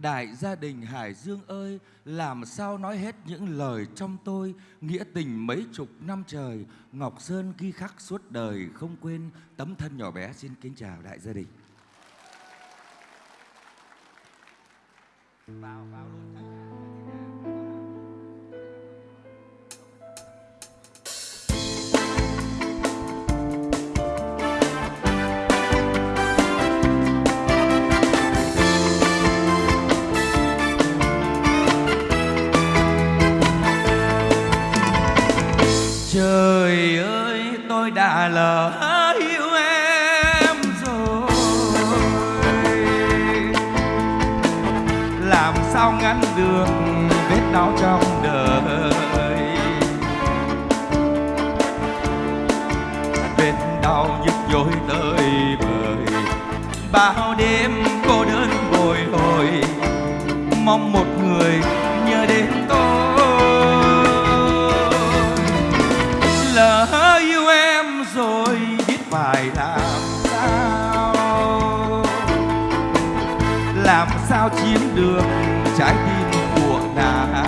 Đại gia đình Hải Dương ơi, làm sao nói hết những lời trong tôi, nghĩa tình mấy chục năm trời, Ngọc Sơn ghi khắc suốt đời không quên, tấm thân nhỏ bé xin kính chào đại gia đình. Vào, vào luôn. Sao ngăn được vết đau trong đời? Vết đau nhức nhối tới bời. Bao đêm cô đơn bồi hồi. Mong một người nhớ đến tôi. Lỡ yêu em rồi biết phải làm sao? Làm sao chiếm được trái tim của nàng.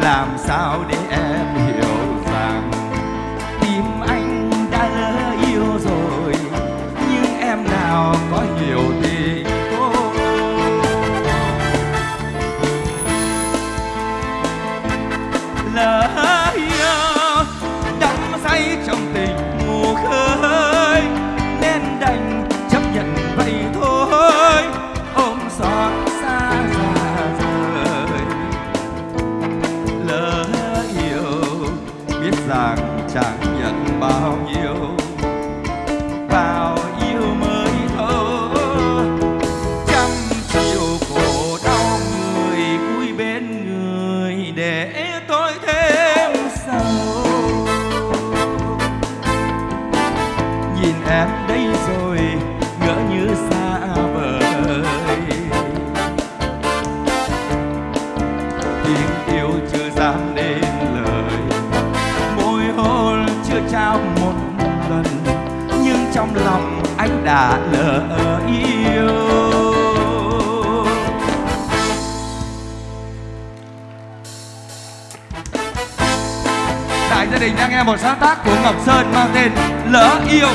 Làm sao để em đã lỡ yêu. Đại gia đình đang nghe một sáng tác của Ngọc Sơn mang tên Lỡ yêu.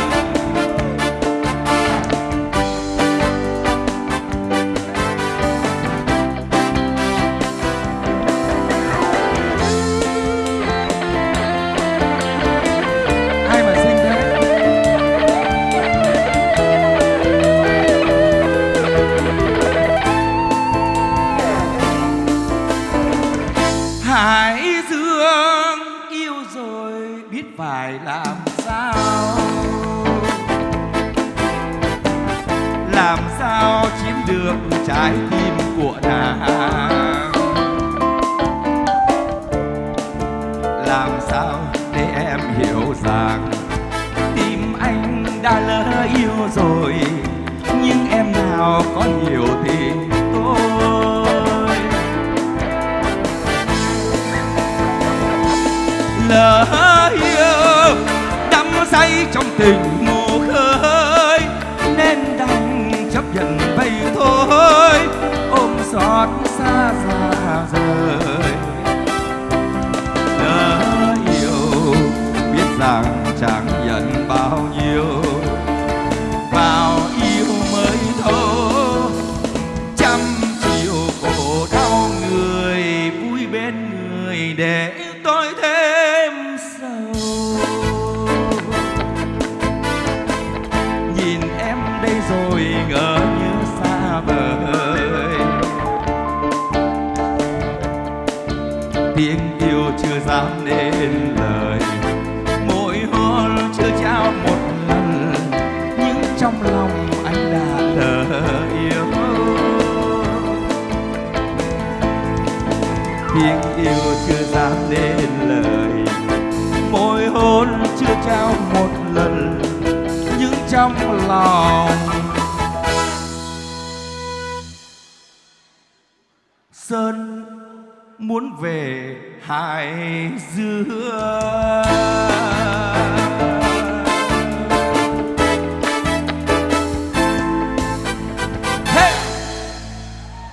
Hải Dương, yêu rồi biết phải làm sao Làm sao chiếm được trái tim của nàng Làm sao để em hiểu rằng Tim anh đã lỡ yêu rồi, Nhưng em nào có hiểu thì? Lỡ yêu đắm say trong tình mù khơi, nên đành chấp nhận vậy thôi. Ôm xót xa xa rời. Lỡ yêu biết rằng chẳng ngỡ như xa vời. Tiếng yêu chưa dám nên lời mỗi hôn chưa trao một lần. Nhưng trong lòng anh đã lỡ yêu. Tiếng yêu chưa dám nên lời, môi hôn chưa trao một lần. Nhưng trong lòng muốn về hải dương